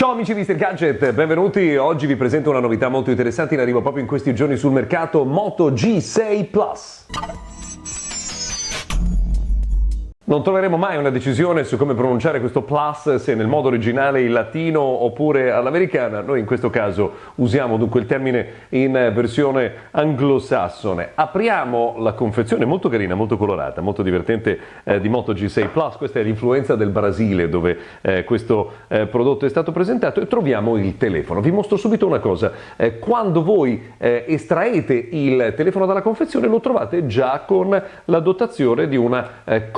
Ciao amici di Mr. Gadget, benvenuti. Oggi vi presento una novità molto interessante in arrivo proprio in questi giorni sul mercato Moto G6 Plus. Non troveremo mai una decisione su come pronunciare questo plus, se nel modo originale in latino oppure all'americana. Noi in questo caso usiamo dunque il termine in versione anglosassone. Apriamo la confezione molto carina, molto colorata, molto divertente eh, di Moto G6 Plus. Questa è l'influenza del Brasile dove eh, questo eh, prodotto è stato presentato e troviamo il telefono. Vi mostro subito una cosa. Eh, quando voi eh, estraete il telefono dalla confezione lo trovate già con la dotazione di una eh,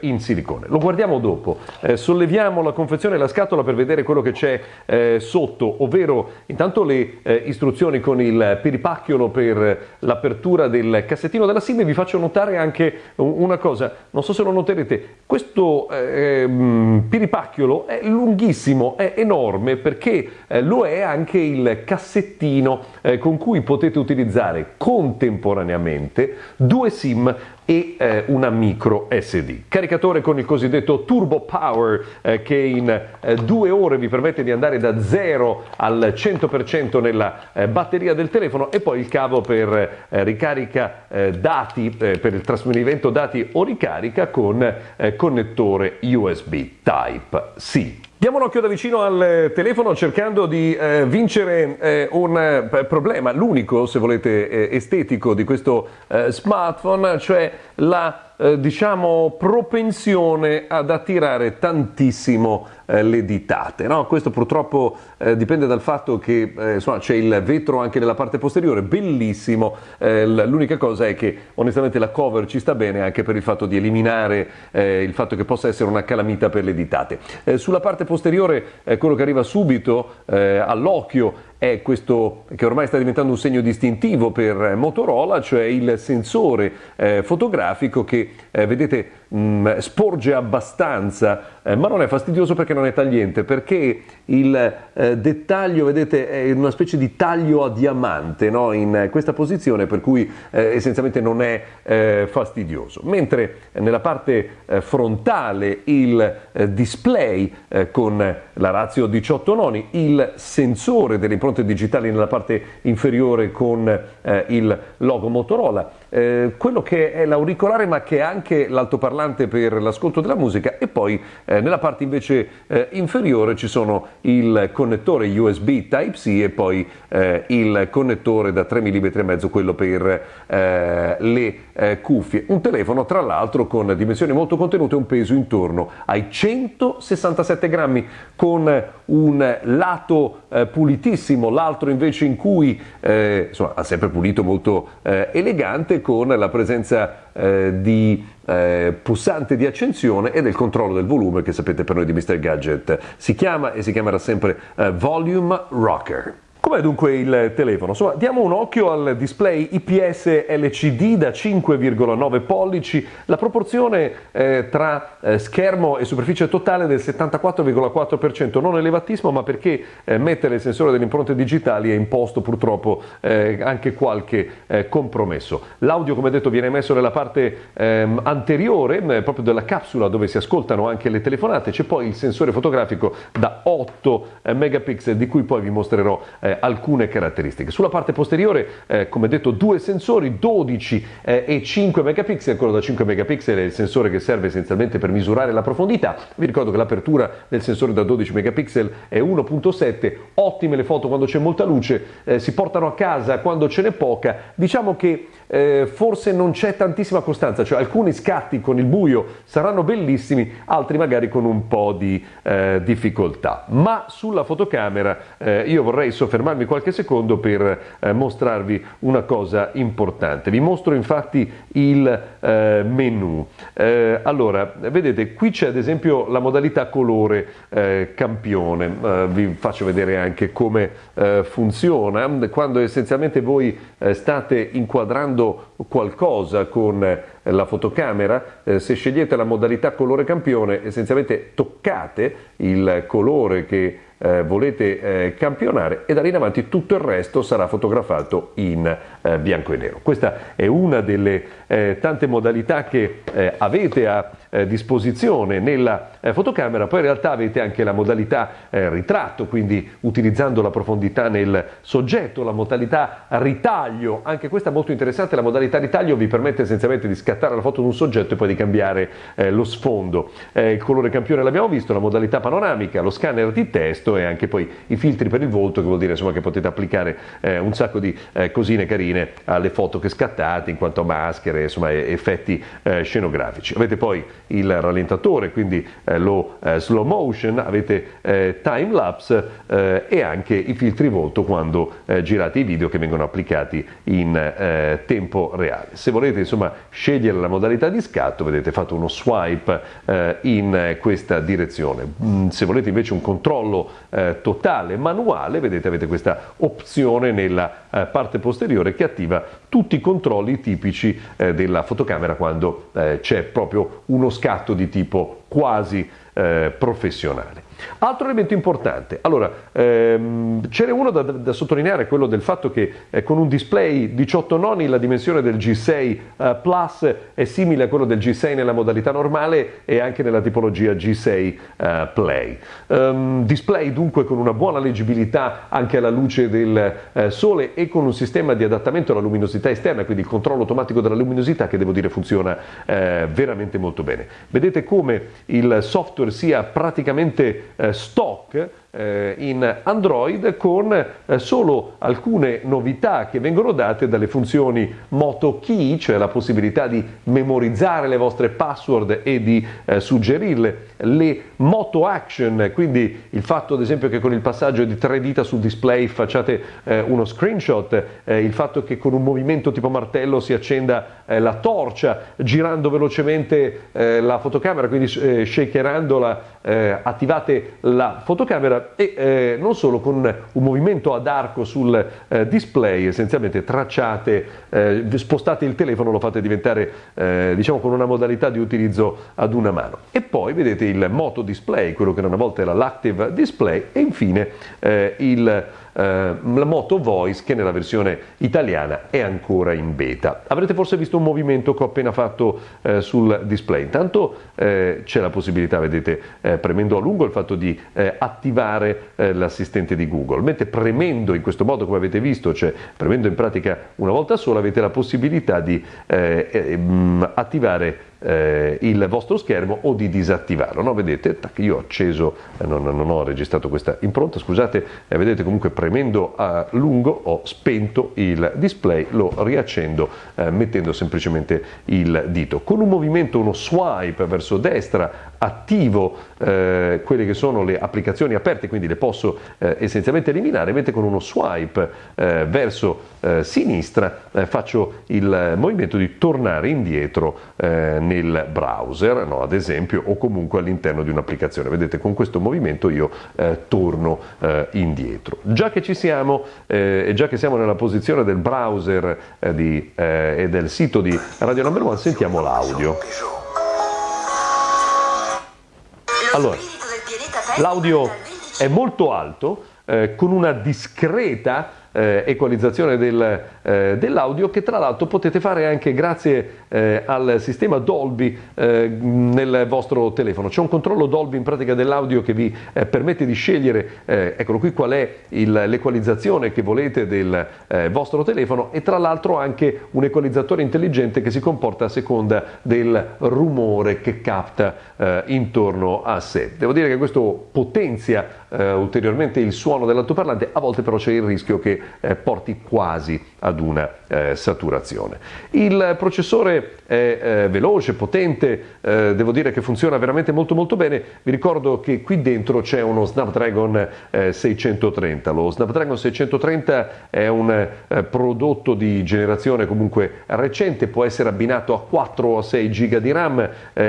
in silicone. Lo guardiamo dopo, eh, solleviamo la confezione e la scatola per vedere quello che c'è eh, sotto, ovvero intanto le eh, istruzioni con il peripacchiolo per l'apertura del cassettino della SIM e vi faccio notare anche una cosa, non so se lo noterete, questo ehm, peripacchiolo è lunghissimo, è enorme perché eh, lo è anche il cassettino eh, con cui potete utilizzare contemporaneamente due SIM e eh, una micro SD. Caricatore con il cosiddetto Turbo Power eh, che in eh, due ore vi permette di andare da 0 al 100% nella eh, batteria del telefono e poi il cavo per eh, ricarica eh, dati, per il trasferimento dati o ricarica con connettore USB Type-C. Diamo un occhio da vicino al telefono cercando di eh, vincere eh, un eh, problema, l'unico se volete eh, estetico di questo eh, smartphone, cioè la eh, diciamo, propensione ad attirare tantissimo eh, le ditate. No? Questo purtroppo eh, dipende dal fatto che eh, c'è il vetro anche nella parte posteriore, bellissimo, eh, l'unica cosa è che onestamente la cover ci sta bene anche per il fatto di eliminare il fatto che possa essere una calamita per le ditate. sulla parte posteriore quello che arriva subito all'occhio è questo che ormai sta diventando un segno distintivo per Motorola, cioè il sensore eh, fotografico che eh, vedete mh, mm, sporge abbastanza, eh, ma non è fastidioso perché non è tagliente, perché il eh, dettaglio, vedete, è una specie di taglio a diamante no? in questa posizione, per cui eh, essenzialmente non è eh, fastidioso. Mentre nella parte frontale il display con la razio 18 noni, il sensore delle impronte digitali nella parte inferiore con eh, il logo Motorola, eh, quello che è l'auricolare ma che è anche l'altoparlante per l'ascolto della musica e poi eh, nella parte invece eh, inferiore ci sono il connettore USB Type-C e poi eh, il connettore da 3 mm e mezzo, quello per eh, le cuffie. Un telefono tra l'altro con dimensioni molto contenute e un peso intorno ai 167 grammi con un lato pulitissimo l'altro invece in cui eh, insomma, ha sempre pulito molto eh, elegante con la presenza eh, di eh, pulsante di accensione e del controllo del volume che sapete per noi di Mr. Gadget si chiama e si chiamerà sempre eh, Volume Rocker. Com'è dunque il telefono? Insomma, diamo un occhio al display IPS LCD da 5,9 pollici, la proporzione eh, tra eh, schermo e superficie totale del 74,4%, non elevatissimo ma perché eh, mettere il sensore delle impronte digitali è imposto purtroppo eh, anche qualche eh, compromesso. L'audio come detto viene messo nella parte ehm, anteriore eh, proprio della capsula dove si ascoltano anche le telefonate, c'è poi il sensore fotografico da 8 megapixel di cui poi vi mostrerò eh, alcune caratteristiche. Sulla parte posteriore, eh, come detto, due sensori, 12 eh, e 5 megapixel, quello da 5 megapixel è il sensore che serve essenzialmente per misurare la profondità. Vi ricordo che l'apertura del sensore da 12 megapixel è 1.7, ottime le foto quando c'è molta luce, eh, si portano a casa quando ce n'è poca. Diciamo che eh, forse non c'è tantissima costanza, cioè alcuni scatti con il buio saranno bellissimi, altri magari con un po' di eh, difficoltà. Ma sulla fotocamera eh, io vorrei soffermarmi fermarmi qualche secondo per eh, mostrarvi una cosa importante. Vi mostro infatti il eh, menu. Eh, allora, vedete, qui c'è ad esempio la modalità colore campione. Vi faccio vedere anche come funziona. Quando essenzialmente voi state inquadrando qualcosa con la fotocamera, se scegliete la modalità colore campione, essenzialmente toccate il colore che eh, volete eh, campionare e da lì in avanti tutto il resto sarà fotografato in eh, bianco e nero. Questa è una delle eh, tante modalità che eh, avete a eh, disposizione nella eh, fotocamera, poi in realtà avete anche la modalità eh, ritratto, quindi utilizzando la profondità nel soggetto, la modalità ritaglio, anche questa è molto interessante, la modalità ritaglio vi permette essenzialmente di scattare la foto di un soggetto e poi di cambiare eh, lo sfondo. Eh, il colore campione l'abbiamo visto, la modalità panoramica, lo scanner di testo e anche poi i filtri per il volto, che vuol dire insomma, che potete applicare un sacco di cosine carine alle foto che scattate in quanto a maschere, insomma, effetti scenografici. Avete poi il rallentatore, quindi eh, lo eh, slow motion, avete eh, time lapse eh, e anche i filtri volto quando eh, girate i video che vengono applicati in tempo reale. Se volete insomma scegliere la modalità di scatto, vedete fatto uno swipe in questa direzione. Mm, se volete invece un controllo totale manuale, vedete avete questa opzione nella parte posteriore che attiva tutti i controlli tipici della fotocamera quando c'è proprio uno scatto di tipo quasi eh, professionale. Altro elemento importante, allora ehm, c'era uno da, da, sottolineare, quello del fatto che eh, con un display 18 noni la dimensione del G6 eh, Plus è simile a quello del G6 nella modalità normale e anche nella tipologia G6 eh, Play. Um, display dunque con una buona leggibilità anche alla luce del eh, sole e con un sistema di adattamento alla luminosità esterna, quindi il controllo automatico della luminosità che devo dire funziona eh, veramente molto bene. Vedete come il software sia praticamente eh, stock in Android con eh, solo alcune novità che vengono date dalle funzioni Moto Key, cioè la possibilità di memorizzare le vostre password e di eh, suggerirle, le Moto Action, quindi il fatto ad esempio che con il passaggio di tre dita sul display facciate eh, uno screenshot, eh, il fatto che con un movimento tipo martello si accenda eh, la torcia girando velocemente la fotocamera, quindi shakerandola attivate la fotocamera e eh, non solo con un movimento ad arco sul eh, display, essenzialmente tracciate, eh, spostate il telefono, lo fate diventare eh, diciamo con una modalità di utilizzo ad una mano. E poi vedete il moto display, quello che una volta era l'active display e infine eh, il eh, la Moto Voice che nella versione italiana è ancora in beta. Avrete forse visto un movimento che ho appena fatto eh, sul display. Intanto eh, c'è la possibilità, vedete, eh, premendo a lungo il fatto di eh, attivare eh, l'assistente di Google, mentre premendo in questo modo come avete visto, cioè premendo in pratica una volta sola, avete la possibilità di mm, attivare eh, il vostro schermo o di disattivarlo. No? Vedete, tac, io ho acceso, eh, non, non, ho registrato questa impronta, scusate, eh, vedete comunque premendo a lungo ho spento il display, lo riaccendo eh, mettendo semplicemente il dito. Con un movimento, uno swipe verso destra, attivo eh, quelle che sono le applicazioni aperte, quindi le posso eh, essenzialmente eliminare, mentre con uno swipe verso sinistra faccio il movimento di tornare indietro eh, nel browser, no, ad esempio, o comunque all'interno di un'applicazione. Vedete, con questo movimento io torno indietro. Già che ci siamo e già che siamo nella posizione del browser di, e del sito di Radio Number One, sentiamo l'audio. Allora, l'audio è molto alto, eh, con una discreta eh, equalizzazione del, eh, dell'audio che tra l'altro potete fare anche grazie eh, al sistema Dolby eh, nel vostro telefono. C'è un controllo Dolby in pratica dell'audio che vi eh, permette di scegliere, eh, eccolo qui, qual è l'equalizzazione che volete del vostro telefono e tra l'altro anche un equalizzatore intelligente che si comporta a seconda del rumore che capta intorno a sé. Devo dire che questo potenzia ulteriormente il suono dell'altoparlante, a volte però c'è il rischio che eh, porti quasi ad una eh, saturazione. Il processore è eh, veloce, potente, eh, devo dire che funziona veramente molto molto bene. Vi ricordo che qui dentro c'è uno Snapdragon 630. Eh, Lo Snapdragon 630 è un eh, prodotto di generazione comunque recente, può essere abbinato a 4 o 6 GB di RAM.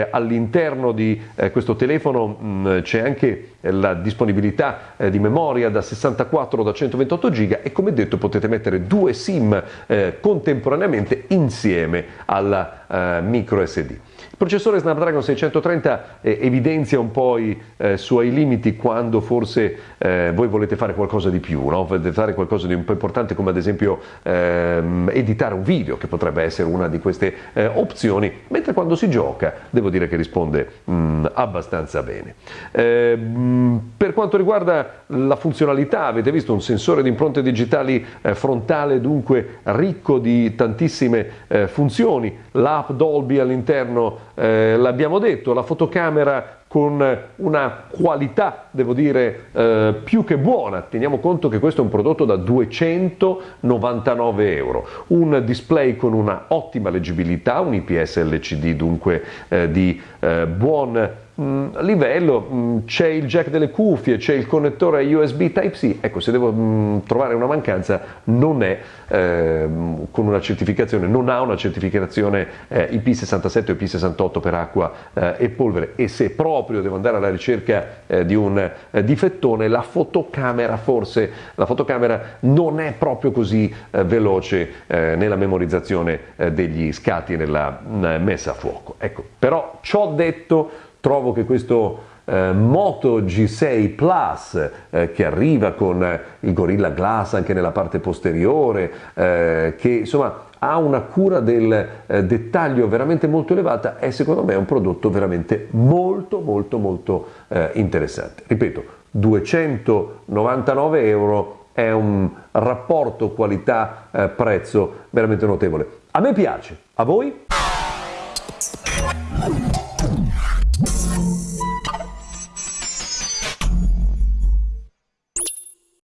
all'interno di questo telefono mh, mm, c'è anche la disponibilità di memoria da 64 o da 128 GB e come detto potete mettere due SIM eh, contemporaneamente insieme alla eh, micro SD. Processore Snapdragon 630 eh, evidenzia un po' i eh, suoi limiti quando forse eh, voi volete fare qualcosa di più, no? volete fare qualcosa di un po' importante come ad esempio ehm, editare un video, che potrebbe essere una di queste eh, opzioni, mentre quando si gioca devo dire che risponde mh, mm, abbastanza bene. Eh, per quanto riguarda la funzionalità, avete visto un sensore di impronte digitali eh, frontale dunque ricco di tantissime eh, funzioni, l'app Dolby all'interno eh, l'abbiamo detto, la fotocamera con una qualità, devo dire, eh, più che buona. Teniamo conto che questo è un prodotto da 299 euro, un display con una ottima leggibilità, un IPS LCD dunque eh, di eh, buon livello mm, c'è il jack delle cuffie, c'è il connettore USB Type-C, ecco se devo mm, trovare una mancanza non è eh, con una certificazione, non ha una certificazione eh, IP67 o IP68 per acqua eh, e polvere e se proprio devo andare alla ricerca eh, di un eh, difettone la fotocamera forse, la fotocamera non è proprio così eh, veloce nella memorizzazione degli scatti e nella messa a fuoco. Ecco, però ciò detto trovo che questo eh, Moto G6 Plus eh, che arriva con eh, il Gorilla Glass anche nella parte posteriore, eh, che insomma ha una cura del eh, dettaglio veramente molto elevata, è secondo me un prodotto veramente molto molto molto interessante. Ripeto, 299 euro è un rapporto qualità-prezzo veramente notevole. A me piace, a voi?